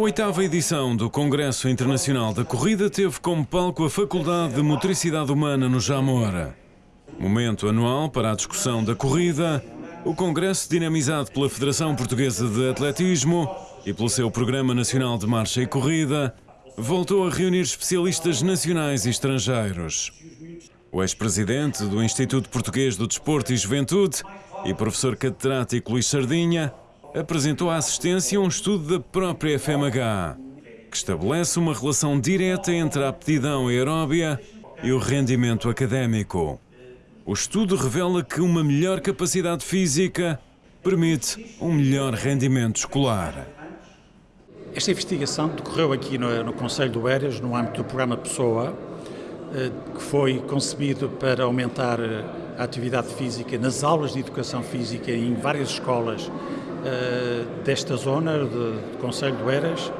oitava edição do Congresso Internacional da Corrida teve como palco a Faculdade de Motricidade Humana no Jamora. Momento anual para a discussão da corrida, o congresso dinamizado pela Federação Portuguesa de Atletismo e pelo seu Programa Nacional de Marcha e Corrida, voltou a reunir especialistas nacionais e estrangeiros. O ex-presidente do Instituto Português do Desporto e Juventude e professor catedrático Luís Sardinha apresentou à assistência um estudo da própria FMH, que estabelece uma relação direta entre a aptidão aeróbia e o rendimento académico. O estudo revela que uma melhor capacidade física permite um melhor rendimento escolar. Esta investigação decorreu aqui no, no Conselho do Eiras, no âmbito do programa Pessoa, eh, que foi concebido para aumentar eh, a atividade física nas aulas de educação física em várias escolas desta zona de, de Conselho do Eiras.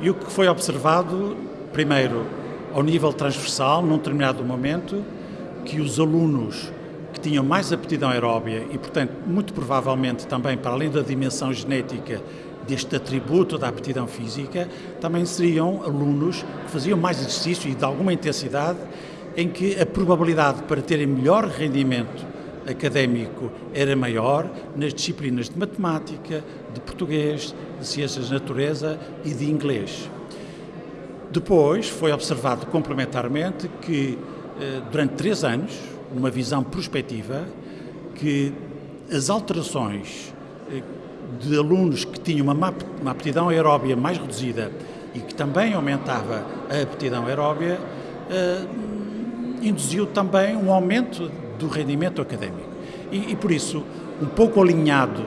E o que foi observado, primeiro, ao nível transversal, num determinado momento, que os alunos que tinham mais aptidão aeróbia e, portanto, muito provavelmente também para além da dimensão genética deste atributo da aptidão física, também seriam alunos que faziam mais exercício e de alguma intensidade, em que a probabilidade para terem melhor rendimento académico era maior nas disciplinas de matemática, de português, de ciências da natureza e de inglês. Depois foi observado complementarmente que eh, durante três anos, numa visão prospectiva, que as alterações eh, de alunos que tinham uma, uma aptidão aeróbia mais reduzida e que também aumentava a aptidão aeróbia, eh, induziu também um aumento do rendimento académico. E, e por isso, um pouco alinhado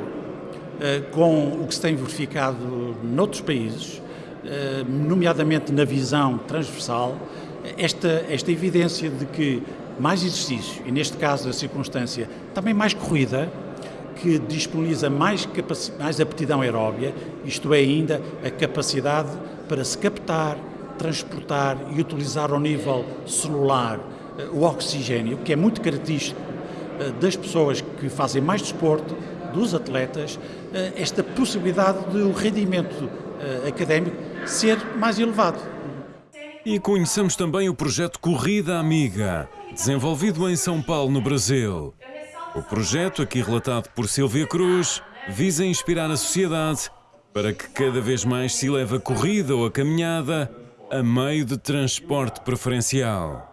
eh, com o que se tem verificado noutros países, eh, nomeadamente na visão transversal, esta, esta evidência de que mais exercício, e neste caso a circunstância também mais corrida, que disponibiliza mais, mais aptidão aeróbia, isto é, ainda a capacidade para se captar, transportar e utilizar ao nível celular o oxigênio, que é muito característico eh, das pessoas que fazem mais desporto, dos atletas, eh, esta possibilidade de o rendimento académico ser mais elevado. E conhecemos também o projeto Corrida Amiga, desenvolvido em São Paulo, no Brasil. O projeto, aqui relatado por Silvia Cruz, visa inspirar a sociedade para que cada vez mais se leve a corrida ou a caminhada a meio de transporte preferencial.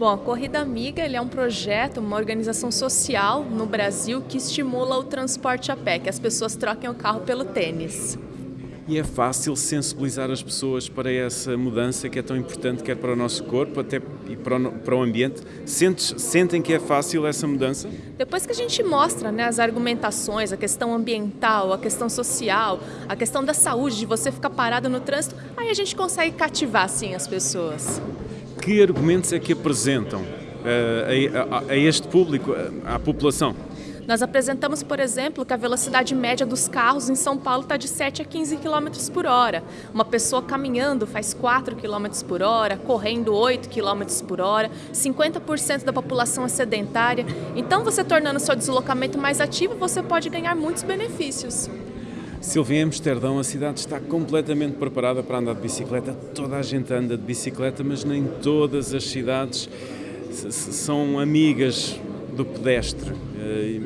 Bom, a Corrida Amiga é um projeto, uma organização social no Brasil que estimula o transporte a pé, que as pessoas troquem o carro pelo tênis e é fácil sensibilizar as pessoas para essa mudança que é tão importante, quer para o nosso corpo até e para o, para o ambiente. Sentes, sentem que é fácil essa mudança? Depois que a gente mostra né, as argumentações, a questão ambiental, a questão social, a questão da saúde, de você ficar parado no trânsito, aí a gente consegue cativar sim as pessoas. Que argumentos é que apresentam uh, a, a, a este público, à população? Nós apresentamos, por exemplo, que a velocidade média dos carros em São Paulo está de 7 a 15 km por hora. Uma pessoa caminhando faz 4 km por hora, correndo 8 km por hora, 50% da população é sedentária. Então, você tornando seu deslocamento mais ativo, você pode ganhar muitos benefícios. Silvia, Amsterdão a cidade está completamente preparada para andar de bicicleta. Toda a gente anda de bicicleta, mas nem todas as cidades são amigas do pedestre. Eh,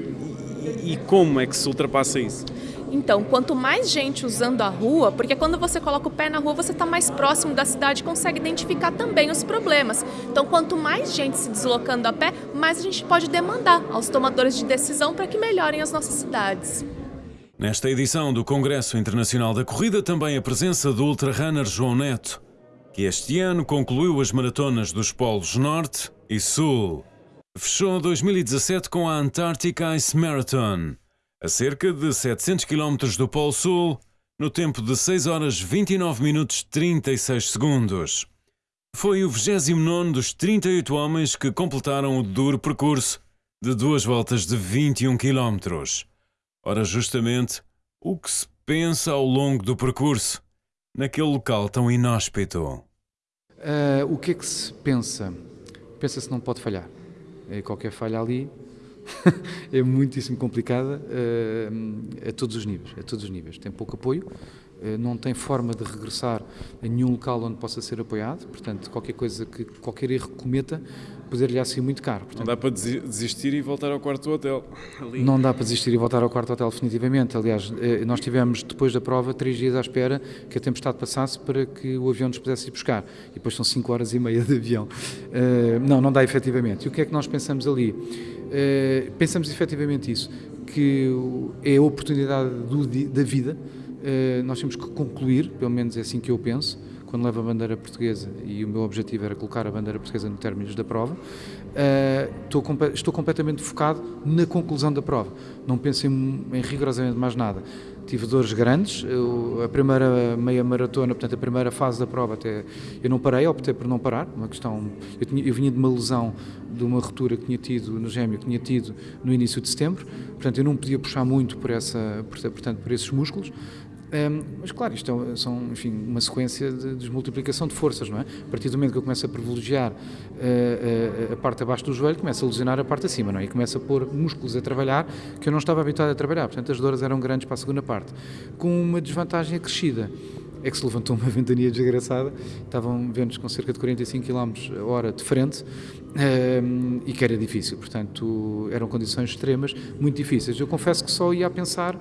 e como é que se ultrapassa isso? Então, quanto mais gente usando a rua, porque quando você coloca o pé na rua, você está mais próximo da cidade e consegue identificar também os problemas. Então, quanto mais gente se deslocando a pé, mais a gente pode demandar aos tomadores de decisão para que melhorem as nossas cidades. Nesta edição do Congresso Internacional da Corrida, também a presença do ultrarunner João Neto, que este ano concluiu as maratonas dos polos Norte e Sul. Fechou 2017 com a Antarctic Ice Marathon, a cerca de 700 km do Polo Sul, no tempo de 6 horas 29 minutos 36 segundos. Foi o 29 dos 38 homens que completaram o duro percurso de duas voltas de 21 km. Ora, justamente o que se pensa ao longo do percurso, naquele local tão inóspito. Uh, o que é que se pensa? Pensa-se não pode falhar. É qualquer falha ali é muitíssimo complicada uh, a todos os níveis, a todos os níveis. Tem pouco apoio, eh, não tem forma de regressar a nenhum local onde possa ser apoiado, portanto, qualquer coisa que qualquer erro que cometa poder-lhe ser muito caro. Portanto, não dá para desistir e voltar ao quarto do hotel. Ali. Não dá para desistir e voltar ao quarto hotel definitivamente. Aliás, eh, nós tivemos depois da prova três dias à espera que a tempestade passasse para que o avião nos pudesse ir buscar. E depois são cinco horas e meia de avião. Eh, não, não dá efetivamente. E o que é que nós pensamos ali? Pensamos efetivamente isso, que é a oportunidade do, da vida eh, nós temos que concluir, pelo menos é assim que eu penso, quando levo a bandeira portuguesa, e o meu objetivo era colocar a bandeira portuguesa no término da prova, estou, estou, completamente focado na conclusão da prova. Não penso em, em rigorosamente mais nada. Tive dores grandes, eu, a primeira meia maratona, portanto a primeira fase da prova até eu não parei, optei por não parar, uma questão, eu, tinha, eu vinha de uma lesão, de uma ruptura que tinha tido no gêmeo, que tinha tido no início de setembro, portanto eu não podia puxar muito por, essa, portanto, por esses músculos, mas claro, isto é, são enfim, uma sequência de desmultiplicação de forças, não é? A partir do momento que eu começo a privilegiar uh, uh, a parte abaixo do joelho, começo a lesionar a parte acima, não é? E começo a pôr músculos a trabalhar que eu não estava habituado a trabalhar, portanto as dores eram grandes para a segunda parte, com uma desvantagem acrescida é que se levantou uma ventania desgraçada, estavam ventos com cerca de 45 km a hora de frente um, e que era difícil, portanto eram condições extremas, muito difíceis. Eu confesso que só ia a pensar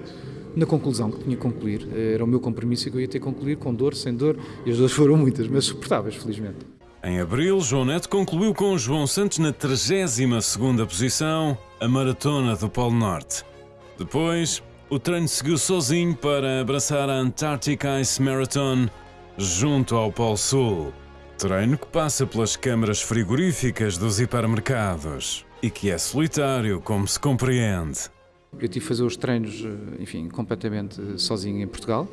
na conclusão que tinha que concluir. Era o meu compromisso que eu ia ter que concluir, com dor, sem dor, e as dores foram muitas, mas suportáveis, felizmente. Em abril, João Neto concluiu com João Santos na 32ª posição a Maratona do Polo Norte. Depois, o treino seguiu sozinho para abraçar a Antarctic Ice Marathon junto ao Polo Sul. Treino que passa pelas câmaras frigoríficas dos hipermercados e que é solitário, como se compreende. Eu tive que fazer os treinos, eh, enfim, completamente sozinho em Portugal.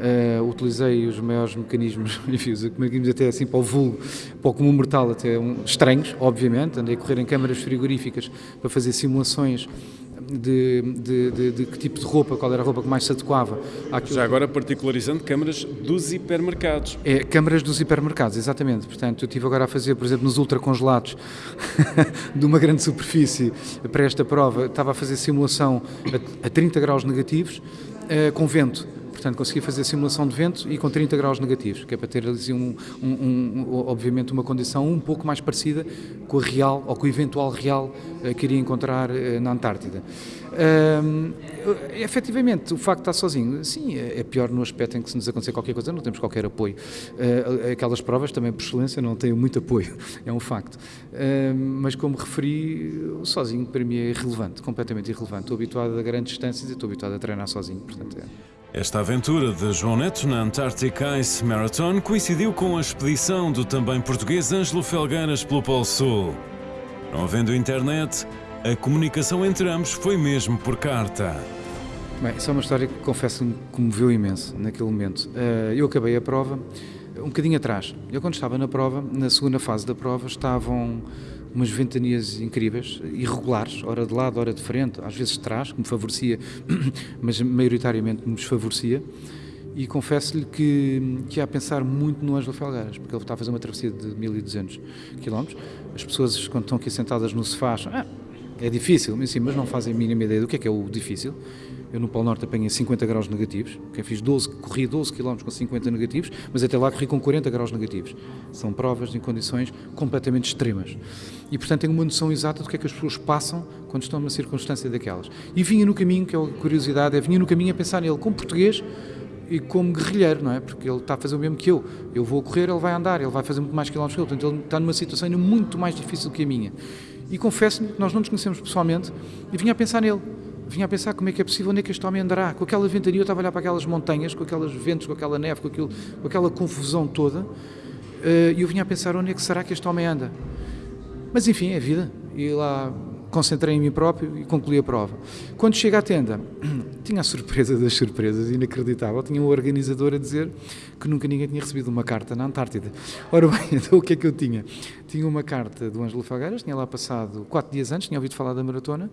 Uh, utilizei os maiores mecanismos, enfim, os mecanismos até assim para o vulgo, para o comum mortal, até um, estranhos, obviamente. Andei a correr em câmaras frigoríficas para fazer simulações de, de, de, de, que tipo de roupa, qual era a roupa que mais se adequava. Àquilo Já agora particularizando câmaras dos hipermercados. É, câmaras dos hipermercados, exatamente. Portanto, eu estive agora a fazer, por exemplo, nos ultracongelados de uma grande superfície para esta prova, estava a fazer simulação a, a 30 graus negativos, uh, com vento Portanto, consegui fazer simulação de vento e com 30 graus negativos, que é para ter um, um, um, obviamente uma condição um pouco mais parecida com a real ou com o eventual real uh, que iria encontrar uh, na Antártida. Efetivamente, o facto de estar sozinho, sim, é, é pior no aspecto em que se nos acontecer qualquer coisa, não temos qualquer apoio. Uh, aquelas provas também, por excelência, não têm muito apoio, é um facto. Mas, como referi, sozinho para mim é irrelevante, completamente irrelevante. Estou habituado a grandes distâncias e estou habituado a treinar sozinho, portanto é. Esta aventura de João Neto na Antarctic Ice Marathon coincidiu com a expedição do também português Ângelo Felgueiras pelo Polo Sul. Não havendo internet, a comunicação entre ambos foi mesmo por carta. Bem, isso é uma história que confesso me comoveu imenso naquele momento. Eh, eu acabei a prova um bocadinho atrás. Eu, quando estava na prova, na segunda fase da prova, estavam umas ventanias incríveis, irregulares, hora de lado, hora de frente, às vezes de trás, que me favorecia, mas maioritariamente me desfavorecia. E confesso-lhe que, que ia a pensar muito no Ângelo Felgueiras, porque ele está a fazer uma travessia de 1200 km. As pessoas, quando estão aqui sentadas no sofá, acham, ah, é difícil, mas, sim, mas não fazem a mínima ideia do que é que é o difícil. Eu no Polo Norte apanhei 50 graus negativos, que fiz 12, corri 12 km com 50 negativos, mas até lá corri com 40 graus negativos. São provas em condições completamente extremas. E portanto tenho uma noção exata do que é que as pessoas passam quando estão numa circunstância daquelas. E vinha no caminho, que é a curiosidade, é vinha no caminho a pensar nele como português e como guerrilheiro, não é? Porque ele está a fazer o mesmo que eu. Eu vou correr, ele vai andar, ele vai fazer muito mais quilómetros que eu. Portanto, ele está numa situação ainda muito mais difícil que a minha. E confesso-lhe que nós não nos conhecemos pessoalmente e vinha a pensar nele vinha a pensar como é que é possível, onde é que este homem andará. Com aquela ventania, eu estava a olhar para aquelas montanhas, com aqueles ventos, com aquela neve, com, aquilo, com aquela confusão toda, eh, e eu vinha a pensar onde é que será que este homem anda. Mas enfim, é vida. E lá concentrei em mim próprio e concluí a prova. Quando chego à tenda, tinha a surpresa das surpresas, inacreditável. Tinha um organizador a dizer que nunca ninguém tinha recebido uma carta na Antártida. Ora bem, então o que é que eu tinha? Tinha uma carta do Ângelo Fageiras, tinha lá passado quatro dias antes, tinha ouvido falar da maratona,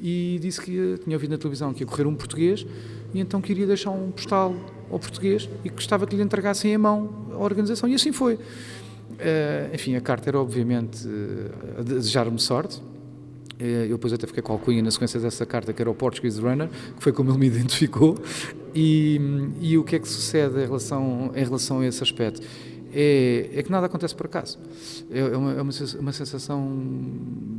e disse que tinha ouvido na televisão que ia correr um português e então queria deixar um postal ao português e gostava que lhe entregassem a mão a organização. E assim foi. Uh, enfim, a carta era obviamente uh, a desejar-me sorte. Eu depois até fiquei com a alcunha na sequência dessa carta, que era o Portuguese Runner, que foi como ele me identificou. E, e o que é que sucede em relação, em relação a esse aspecto? É, é que nada acontece por acaso. É, é uma, é uma sensação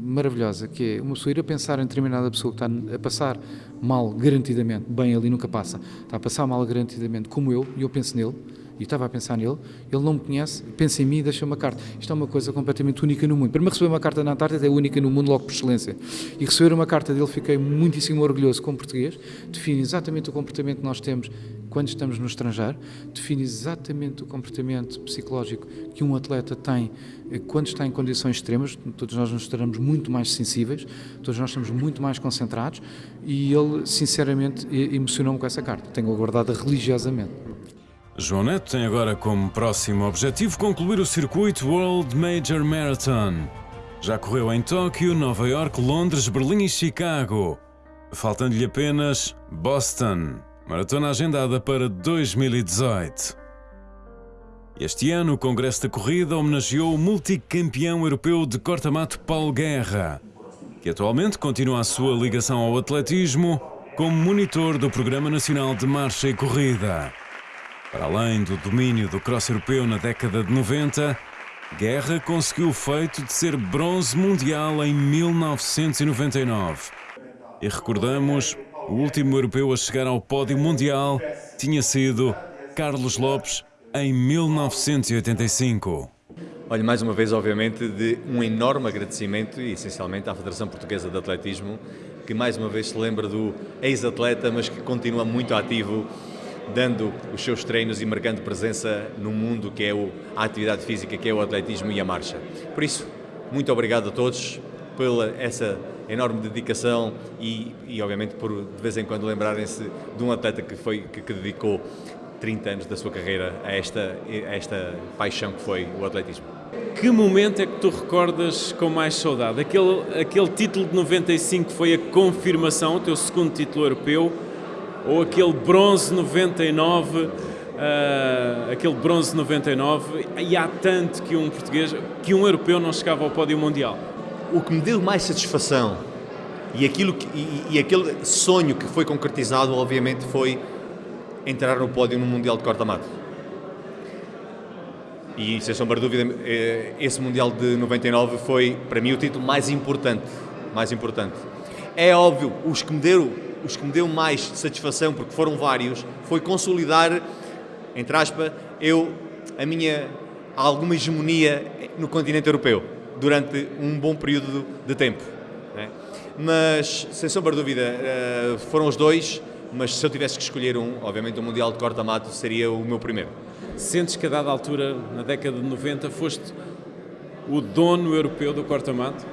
maravilhosa, que é uma pessoa ir a pensar em determinada pessoa que está a passar mal garantidamente, bem ali nunca passa, está a passar mal garantidamente como eu, e eu penso nele, e estava a pensar nele, ele não me conhece, pensa em mim e deixa uma carta. Isto é uma coisa completamente única no mundo. Para me receber uma carta na Antártida é única no mundo logo por excelência. E receber uma carta dele fiquei muitíssimo orgulhoso como português, define exatamente o comportamento que nós temos quando estamos no estrangeiro, define exatamente o comportamento psicológico que um atleta tem eh, quando está em condições extremas, todos nós nos estaremos muito mais sensíveis, todos nós estamos muito mais concentrados e ele, sinceramente, emocionou-me com essa carta. Tenho-a guardada religiosamente. João Neto tem agora como próximo objetivo concluir o circuito World Major Marathon. Já correu em Tóquio, Nova York, Londres, Berlim e Chicago. Faltando-lhe apenas Boston, maratona agendada para 2018. Este ano, o Congresso da Corrida homenageou o multicampeão europeu de corta-mato Paulo Guerra, que atualmente continua a sua ligação ao atletismo como monitor do Programa Nacional de Marcha e Corrida. Para além do domínio do cross europeu na década de 90, Guerra conseguiu o feito de ser bronze mundial em 1999. E recordamos, o último europeu a chegar ao pódio mundial tinha sido Carlos Lopes em 1985. Olha, mais uma vez, obviamente, de um enorme agradecimento e essencialmente à Federação Portuguesa de Atletismo, que mais uma vez se lembra do ex-atleta, mas que continua muito ativo dando os seus treinos e marcando presença no mundo que é o, a atividade física, que é o atletismo e a marcha. Por isso, muito obrigado a todos pela essa enorme dedicação e, e obviamente por de vez em quando lembrarem-se de um atleta que foi que, que, dedicou 30 anos da sua carreira a esta, a esta paixão que foi o atletismo. Que momento é que tu recordas com mais saudade? Aquele, aquele título de 95 foi a confirmação, o teu segundo título europeu, ou aquele bronze 99, uh, ah, aquele bronze 99, e há tanto que um português, que um europeu não chegava ao pódio mundial. O que me deu mais satisfação e, aquilo que, e, e aquele sonho que foi concretizado, obviamente, foi entrar no pódio no Mundial de corta-mato. E, sem sombra de dúvida, eh, esse Mundial de 99 foi, para mim, o título mais importante. Mais importante. É óbvio, os que me deram os que me deu mais satisfação, porque foram vários, foi consolidar, entre aspas, eu, a minha alguma hegemonia no continente europeu durante um bom período de tempo. Né? Mas, sem sombra de dúvida, eh, foram os dois, mas se eu tivesse que escolher um, obviamente o Mundial de Corta-Mato seria o meu primeiro. Sentes que a dada altura, na década de 90, foste o dono europeu do corta-mato?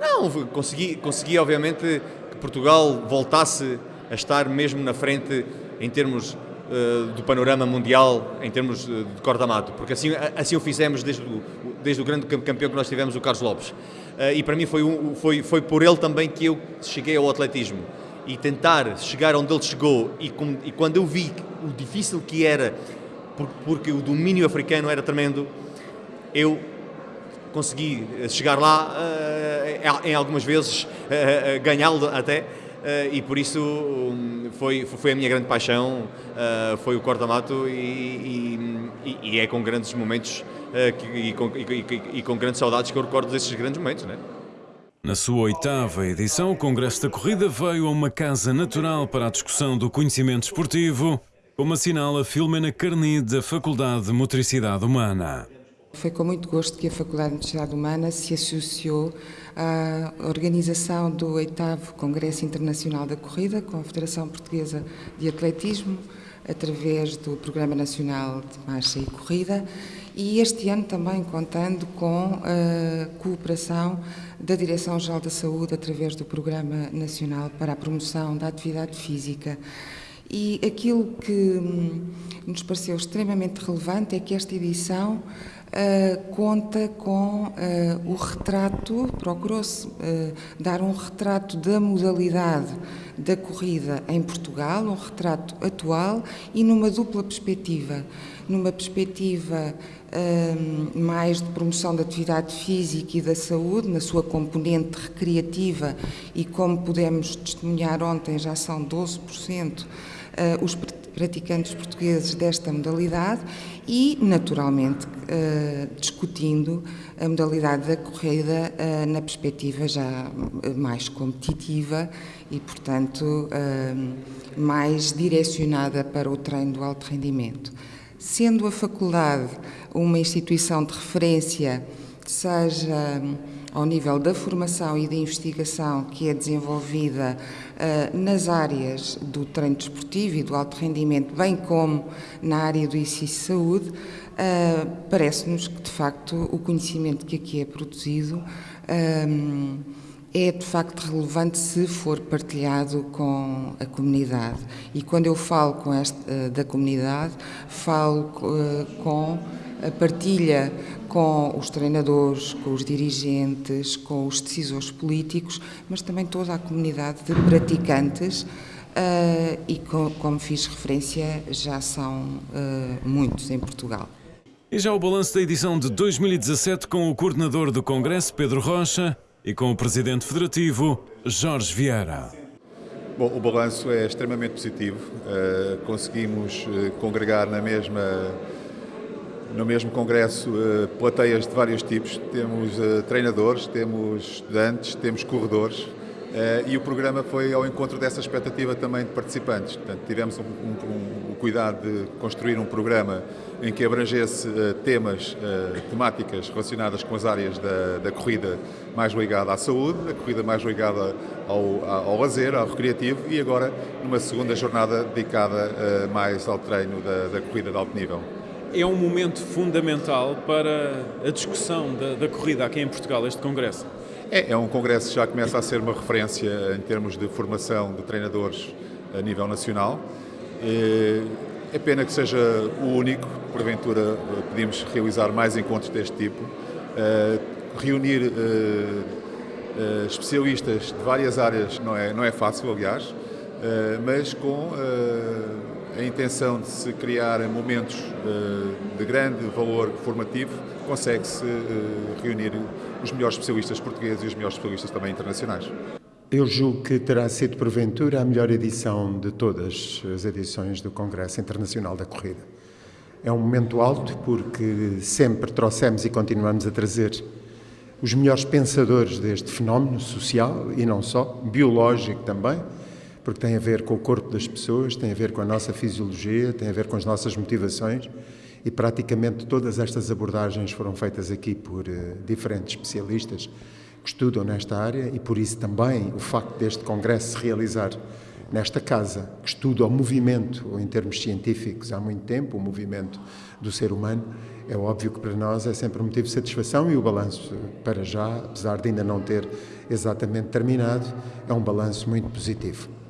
Não, consegui, consegui obviamente Portugal voltasse a estar mesmo na frente em termos uh, do panorama mundial, em termos de corta-mato, porque assim, assim o fizemos desde o, desde o grande campeão que nós tivemos, o Carlos Lopes. Uh, e para mim foi, um, foi, foi por ele também que eu cheguei ao atletismo. E tentar chegar onde ele chegou, e, com, e quando eu vi o difícil que era, porque o domínio africano era tremendo, eu consegui chegar lá uh, em algumas vezes uh, ganhá-lo até e por isso um, foi, foi a minha grande paixão foi o corta-mato e, e, e, é com grandes momentos e, com, e, com, grandes saudades que eu recordo desses grandes momentos né? Na sua oitava edição, o Congresso da Corrida veio a uma casa natural para a discussão do conhecimento esportivo, como assinala Filomena Carni da Faculdade de Motricidade Humana. Foi com muito gosto que a Faculdade de Motricidade Humana se associou à organização do 8 Congresso Internacional da Corrida com a Federação Portuguesa de Atletismo, através do Programa Nacional de Marcha e Corrida, e este ano também contando com a cooperação da Direção-Geral da Saúde através do Programa Nacional para a Promoção da Atividade Física. E aquilo que hum, nos pareceu extremamente relevante é que esta edição uh, conta com uh, o retrato, procurou-se uh, dar um retrato da modalidade da corrida em Portugal, um retrato atual e numa dupla perspectiva. Numa perspectiva mais de promoção da atividade física e da saúde, na sua componente recreativa, e como pudemos testemunhar ontem, já são 12% os praticantes portugueses desta modalidade e, naturalmente, uh, discutindo a modalidade da corrida uh, na perspectiva já eh, mais competitiva e, portanto, mais direcionada para o treino do alto rendimento. Sendo a faculdade uma instituição de referência, seja ao nível da formação e da investigação que é desenvolvida nas áreas do treino desportivo e do alto rendimento, bem como na área do de saúde, uh, parece-nos que, de facto, o conhecimento que aqui é produzido um, é de facto relevante se for partilhado com a comunidade. E quando eu falo com esta, da comunidade, falo com a partilha com os treinadores, com os dirigentes, com os decisores políticos, mas também toda a comunidade de praticantes. Uh, e com, como fiz referência, já são uh, muitos em Portugal. E já o balanço da edição de 2017 com o coordenador do Congresso, Pedro Rocha, e com o presidente federativo, Jorge Vieira. Bom, o balanço é extremamente positivo. Uh, conseguimos congregar na mesma no mesmo congresso uh, plateias de vários tipos, temos uh, treinadores, temos estudantes, temos corredores uh, e o programa foi ao encontro dessa expectativa também de participantes. Portanto, tivemos um, um, um, cuidado de construir um programa em que abrangesse temas, temáticas relacionadas com as áreas da, da, corrida mais ligada à saúde, a corrida mais ligada ao, ao lazer, ao recreativo e agora numa segunda jornada dedicada mais ao treino da, da corrida de alto nível é um momento fundamental para a discussão da, da corrida aqui em Portugal, este congresso. É, é um congresso que já começa a ser uma referência em termos de formação de treinadores a nível nacional. É pena que seja o único, porventura pedimos realizar mais encontros deste tipo, eh, reunir eh, eh, especialistas de várias áreas não é, não é fácil, aliás, mas com a intenção de se criar momentos eh, de grande valor formativo, consegue-se eh, reunir os melhores especialistas portugueses e os melhores especialistas também internacionais. Eu julgo que terá sido, porventura, a melhor edição de todas as edições do Congresso Internacional da Corrida. É um momento alto porque sempre trouxemos e continuamos a trazer os melhores pensadores deste fenómeno social e não só, biológico também, porque tem a ver com o corpo das pessoas, tem a ver com a nossa fisiologia, tem a ver com as nossas motivações e praticamente todas estas abordagens foram feitas aqui por uh, diferentes especialistas que estudam nesta área e por isso também o facto deste congresso se realizar nesta casa, que estuda o movimento em termos científicos há muito tempo, o movimento do ser humano, é óbvio que para nós é sempre um motivo de satisfação e o balanço, para já, apesar de ainda não ter exatamente terminado, é um balanço muito positivo.